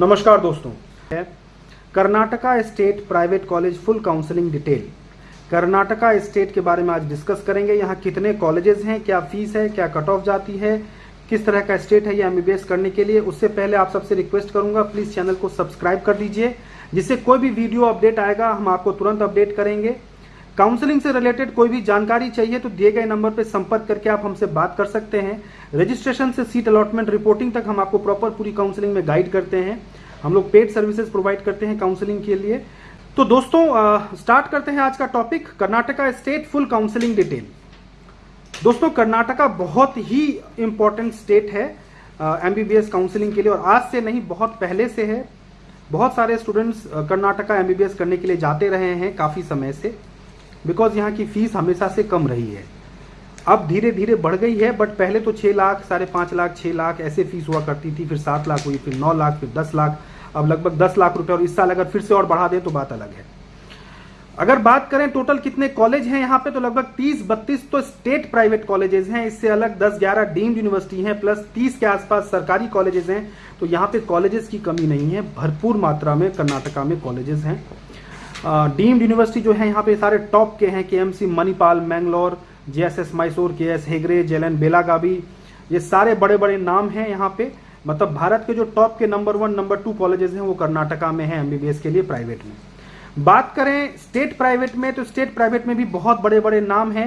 नमस्कार दोस्तों। Karnataka state private college full counselling detail. Karnataka state के बारे में आज डिस्कस करेंगे। यहाँ कितने कॉलेजेस हैं, क्या फ़ीस है, क्या कट ऑफ़ जाती है, किस तरह का स्टेट है, ये एमबीबीएस करने के लिए। उससे पहले आप सबसे रिक्वेस्ट करूँगा, प्लीज़ चैनल को सब्सक्राइब कर दीजिए, जिससे कोई भी वीडियो अपडेट आएगा, हम आपको तुरंत अपडेट करेंगे। काउंसलिंग से रिलेटेड कोई भी जानकारी चाहिए तो दिए गए नंबर पर संपर्क करके आप हमसे बात कर सकते हैं। रजिस्ट्रेशन से सीट अलॉटमेंट रिपोर्टिंग तक हम आपको प्रॉपर पूरी काउंसलिंग में गाइड करते हैं। हम लोग पेड सर्विसेज़ प्रोवाइड करते हैं काउंसलिंग के लिए। तो दोस्तों स्टार्ट करते हैं आज का topic Karnataka state full counselling detail दोस्तों, कर्नाटका बहुत ही इंपॉर्टेंट स्टेट है एमबीबीएस काउंसलिंग के लिए और आज से नहीं, बहुत पहले से है। बहुत सारे स्टूडेंट्स कर्नाटका एमबीबीएस करने के लिए जाते रहे हैं काफ़ी समय से। बिकॉज़ यहाँ की फ़ीस हमेशा से कम रही है। अब धीरे धीरे बढ़ गई है बट पहले तो छह लाख, साढ़े पाँच लाख, छह लाख ऐसे फ़ीस हुआ करती थी, फिर सात लाख हुई, फिर नौ लाख, फिर दस लाख, अब लगभग दस लाख रुपए, और इस साल अगर फिर से और बढ़ा दें तो बात अलग है। अगर बात करें टोटल कितने कॉलेज हैं यहाँ पे तो लगभग 30 32 तो स्टेट प्राइवेट कॉलेजेस हैं, इससे अलग 10 11 डीम्ड यूनिवर्सिटी हैं प्लस 30 के आसपास सरकारी कॉलेजेस हैं तो यहाँ पे कॉलेजेस की कमी नहीं है, भरपूर मात्रा में कर्नाटका में कॉलेजेस हैं। डीम्ड यूनिवर्सिटी जो है, यहाँ पे सारे टॉप के हैं के Manipal, Mangalore, JSS Mysore K S हेगरे जेलन Belagavi, ये सारे बड़े बड़े नाम हैं यहाँ पे। मतलब भारत के जो टॉप के number one, number two colleges हैं, वो कर्नाटका में है, एमबीबीएस के लिए प्राइवेट में। बात करें स्टेट प्राइवेट में तो स्टेट प्राइवेट में भी बहुत बड़े बड़े नाम हैं।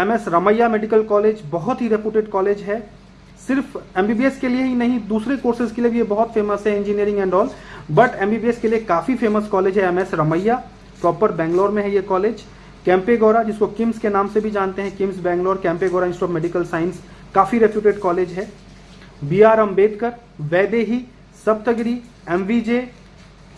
M S Ramaiah medical college बहुत ही रेपुटेड कॉलेज है। सिर्फ़ एमबीबीएस के लिए ही नहीं, दूसरे कोर्सेज के लिए भी ये बहुत फ़ेमस है, engineering and all. But MBBS के लिए काफ़ी फ़ेमस कॉलेज है M S Ramaiah. Proper Bangalore में है ये कॉलेज कैंपेगोरा जिसको किम्स के नाम से भी जानते हैं KIMS Bangalore Kempegowda institute of medical science काफ़ी रेप्यूटेड कॉलेज है। B R Ambedkar Vaidehi Saptagiri MVJ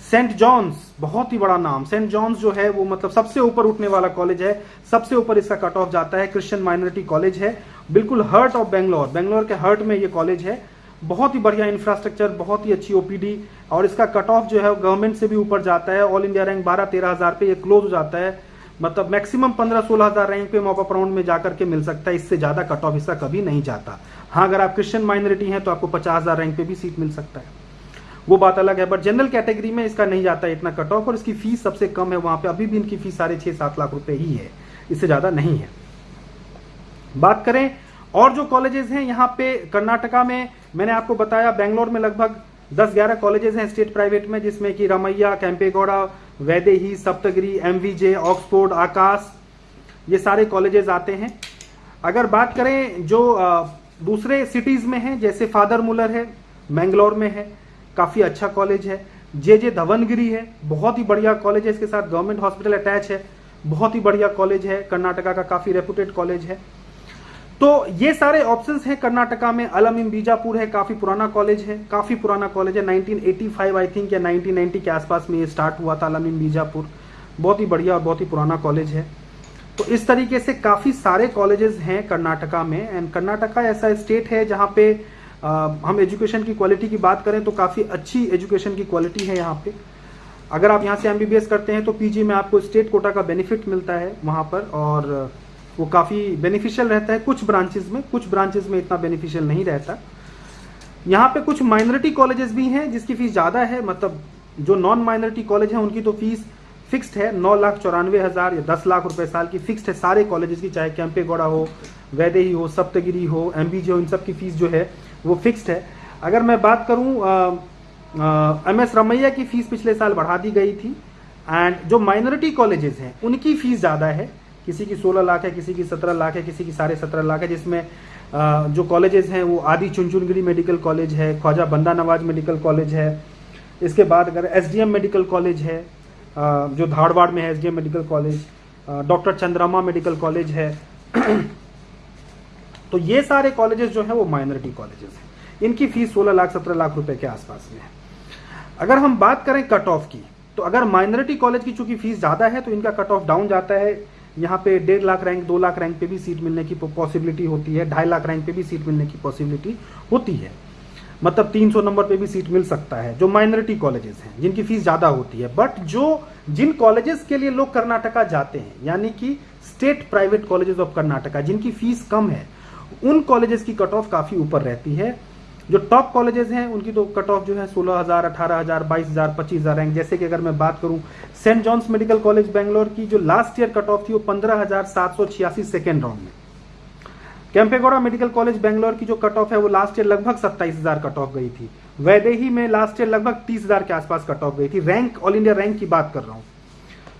saint John's बहुत ही बड़ा नाम। सेंट जॉन्स जो है, वो मतलब सबसे ऊपर उठने वाला कॉलेज है। सबसे ऊपर इसका कट ऑफ़ जाता है। क्रिश्चियन माइनॉरिटी कॉलेज है। बिल्कुल हर्ट ऑफ़ बेंगलोर बेंगलोर के हर्ट में ये कॉलेज है। बहुत ही बढ़िया इंफ्रास्ट्रक्चर बहुत ही अच्छी ओपीडी और इसका कट ऑफ़ जो है गवर्नमेंट से भी ऊपर जाता है। ऑल इंडिया रैंक बारह, तेरह हज़ार पे ये क्लोज हो जाता है। मतलब मैक्सिमम पंद्रह, सोलह हज़ार रैंक पे मॉपअप राउंड में जाकर के मिल सकता है। इससे ज़्यादा कट ऑफ़ इसका कभी नहीं जाता। हाँ अगर आप क्रिश्चियन माइनॉरिटी हैं तो आपको पचास हज़ार रैंक पे भी सीट मिल सकता है। वो बात अलग है बट जनरल कैटेगरी में इसका नहीं जाता इतना कट ऑफ़ और इसकी फ़ीस सबसे कम है वहाँ पे। अभी भी इनकी फ़ीस साढ़े छह, सात लाख रुपए ही है। इससे ज़्यादा नहीं है। बात करें और जो कॉलेजेस हैं, यहाँ पे कर्नाटका में, मैंने आपको बताया, बेंगलोर में लगभग 10-11 कॉलेजेस हैं स्टेट प्राइवेट में, जिसमें कि रमैया कैंपेगौड़ा वैदेही, सप्तगिरी एमवीजे ऑक्सफोर्ड आकाश, ये सारे कॉलेजेस आते हैं। अगर बात करें जो दूसरे सिटीज़ में है, जैसे फादर मुलर है, मैंगलोर में है, काफ़ी अच्छा कॉलेज है। जे जे धवनगिरी है, बहुत ही बढ़िया कॉलेज है, इसके साथ गवर्नमेंट हॉस्पिटल अटैच है, बहुत ही बढ़िया कॉलेज है, कर्नाटका का काफ़ी रेपुटेड कॉलेज है। तो ये सारे ऑप्शंस हैं कर्नाटका में। अलमिम बीजापुर है काफ़ी पुराना कॉलेज है काफ़ी पुराना कॉलेज है। 1985 आई थिंक या 1990 के आसपास में ये स्टार्ट हुआ था अलमिम बीजापुर। बहुत ही बढ़िया और बहुत ही पुराना कॉलेज है। तो इस तरीके से काफ़ी सारे कॉलेजेस हैं कर्नाटका में। एंड कर्नाटका ऐसा स्टेट है जहाँ पे आ, हम एजुकेशन की क्वालिटी की बात करें तो काफ़ी अच्छी एजुकेशन की क्वालिटी है यहाँ पे। अगर आप यहाँ से एमबीबीएस करते हैं तो पीजी में आपको स्टेट कोटा का बेनिफिट मिलता है वहाँ पर। और वो काफ़ी बेनिफिशियल रहता है कुछ ब्रांचेस में, कुछ ब्रांचेस में इतना बेनिफिशियल नहीं रहता। यहाँ पे कुछ माइनॉरिटी कॉलेजेस भी हैं जिसकी फ़ीस ज़्यादा है मतलब जो नॉन माइनॉरिटी कॉलेज है, उनकी तो फ़ीस फिक्स्ड है, नौ लाख चौरानवे हज़ार या दस लाख रुपए साल की फिक्स्ड है। सारे कॉलेजेस की, चाहे कैंपेगौड़ा हो वैदेही हो सप्तगिरी हो एम हो, इन सब की फ़ीस जो है, वो फिक्स्ड है। अगर मैं बात करूँ एम एस रमैया की फ़ीस पिछले साल बढ़ा दी गई थी एंड जो माइनॉरिटी कॉलेजेस हैं, उनकी फ़ीस ज़्यादा है। किसी की 16 लाख है, किसी की 17 लाख है, किसी की साढ़े सत्रह लाख है, जिसमें जो कॉलेजेस हैं, वो आदि चुनचुनगिरी मेडिकल कॉलेज है, ख्वाजा बंदा नवाज़ मेडिकल कॉलेज है। इसके बाद अगर एसडीएम मेडिकल कॉलेज है जो धारवाड़ में है, SDM medical college doctor Chandramma medical college है। तो ये सारे कॉलेजेस जो हैं, वो माइनॉरिटी कॉलेजेस हैं। इनकी फ़ीस 16 लाख 17 लाख रुपए के आसपास में है। अगर हम बात करें कट ऑफ़ की तो अगर माइनॉरिटी कॉलेज की चूँकि फ़ीस ज़्यादा है तो इनका कट ऑफ़ डाउन जाता है। यहाँ पे डेढ़ लाख रैंक दो लाख रैंक पे भी सीट मिलने की पॉसिबिलिटी होती है, ढाई लाख रैंक पे भी सीट मिलने की पॉसिबिलिटी होती है। मतलब 300 नंबर पे भी सीट मिल सकता है, जो माइनॉरिटी कॉलेजेस हैं, जिनकी फ़ीस ज़्यादा होती है। बट जो, जिन कॉलेजेस के लिए लोग कर्नाटका जाते हैं, यानी कि state private colleges of Karnataka, जिनकी फ़ीस कम है, उन कॉलेजेस की कट ऑफ़ काफ़ी ऊपर रहती है। जो टॉप कॉलेजेस हैं, उनकी तो कट ऑफ़ जो है सोलह हज़ार, अठारह हज़ार, बाईस हज़ार, पच्चीस हज़ार रैंक जैसे कि अगर मैं बात करूँ saint John's medical college Bangalore की जो लास्ट ईयर कट ऑफ़ थी, वो पंद्रह हज़ार सात सौ छियासी सेकेंड राउंड में। कैंपेगौड़ा मेडिकल कॉलेज बेंगलोर की जो कट ऑफ़ है, वो लास्ट ईयर लगभग सत्ताईस हज़ार कट ऑफ़ गई थी। वैदेही में लास्ट ईयर लगभग तीस हज़ार के आसपास कट ऑफ़ गई थी। रैंक ऑल इंडिया रैंक की बात कर रहा हूँ।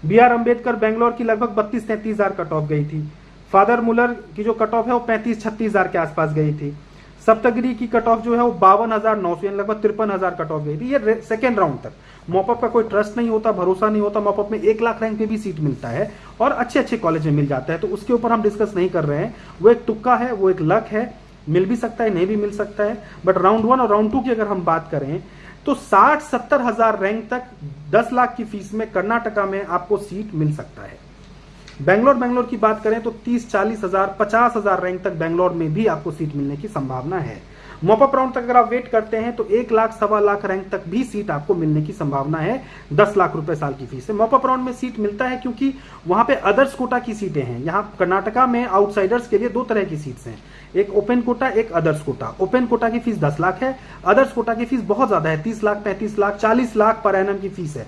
बी आर अंबेडकर बेंगलोर की लगभग बत्तीस, तैंतीस हज़ार कट ऑफ़ गई थी। फादर मुलर की जो कट ऑफ़ है, वो पैंतीस, छत्तीस हज़ार के आसपास गई थी। सप्तगिरी की कट ऑफ़ जो है वो बावन हज़ार नौ सौ लगभग तिरपन हज़ार कट ऑफ़ गई थी। ये सेकेंड राउंड तक। मॉपअप का कोई ट्रस्ट नहीं होता, भरोसा नहीं होता मॉपअप में एक लाख रैंक पे भी सीट मिलता है और अच्छे अच्छे कॉलेज में मिल जाता है। तो उसके ऊपर हम डिस्कस नहीं कर रहे हैं। वो एक तुक्का है, वो एक लक है। मिल भी सकता है, नहीं भी मिल सकता है। बट राउंड वन और राउंड टू की अगर हम बात करें तो साठ सत्तर हज़ार रैंक तक दस लाख की फ़ीस में कर्नाटका में आपको सीट मिल सकता है। बेंगलोर, बैंगलोर की बात करें तो तीस, चालीस हज़ार, पचास हज़ार रैंक तक बैंगलोर में भी आपको सीट मिलने की संभावना है। मॉपअप राउंड तक अगर आप वेट करते हैं तो एक लाख, सवा लाख रैंक तक भी सीट आपको मिलने की संभावना है, दस लाख रुपए साल की फ़ीस से। मॉपअप राउंड में सीट मिलता है क्योंकि वहाँ पे अदर्स कोटा की सीटें हैं। यहाँ कर्नाटका में आउटसाइडर्स के लिए दो तरह की सीट्स हैं। एक ओपन कोटा, एक अदर्स कोटा। ओपन कोटा की फ़ीस दस लाख है, अदर्स कोटा की फ़ीस बहुत ज़्यादा है, तीस लाख, पैंतीस लाख, चालीस लाख पर एनएम की फ़ीस है।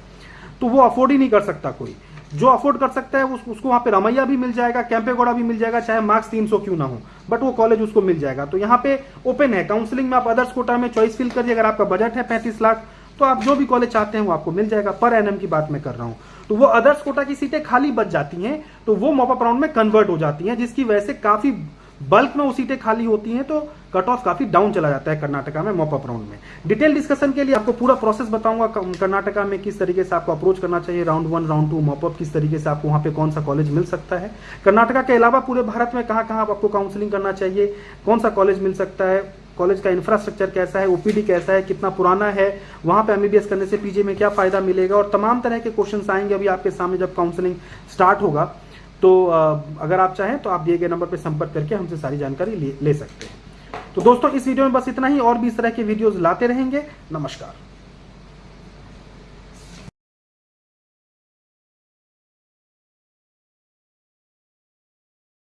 तो वो अफोर्ड ही नहीं कर सकता कोई। जो अफोर्ड कर सकता है उस, उसको वहाँ पे रमैया भी मिल जाएगा कैंपेगौड़ा भी मिल जाएगा चाहे मार्क्स 300 क्यों ना हो बट वो कॉलेज उसको मिल जाएगा। तो यहाँ पे ओपन है काउंसिलिंग में आप अदर्स कोटा में चॉइस फिल करिए अगर आपका बजट है पैंतीस लाख तो आप जो भी कॉलेज चाहते हैं वो आपको मिल जाएगा। पर एनएम की बात मैं कर रहा हूँ। तो वो अदर्स कोटा की सीटें खाली बच जाती हैं तो वो मॉपअप राउंड में कन्वर्ट हो जाती हैं जिसकी वजह से काफ़ी बल्क में वो सीटें खाली होती हैं तो कट ऑफ़ काफ़ी डाउन चला जाता है कर्नाटका में मॉपअप राउंड में। डिटेल डिस्कशन के लिए आपको पूरा प्रोसेस बताऊँगा कर्नाटका में किस तरीके से आपको अप्रोच करना चाहिए round one round two mop up किस तरीके से आपको वहाँ पे कौन सा कॉलेज मिल सकता है। कर्नाटका के अलावा पूरे भारत में कहाँ कहाँ आपको काउंसलिंग करना चाहिए, कौन सा कॉलेज मिल सकता है कॉलेज का इंफ्रास्ट्रक्चर कैसा है ओपीडी कैसा है, कितना पुराना है, वहाँ पे एमबीबीएस करने से पीजी में क्या फ़ायदा मिलेगा, और तमाम तरह के क्वेश्चन आएँगे अभी आपके सामने जब काउंसलिंग स्टार्ट होगा। तो अगर आप चाहें तो आप दिए गए नंबर पर संपर्क करके हमसे सारी जानकारी ले, सकते हैं। तो दोस्तों इस वीडियो में बस इतना ही और भी इस तरह के वीडियोज़ लाते रहेंगे। नमस्कार।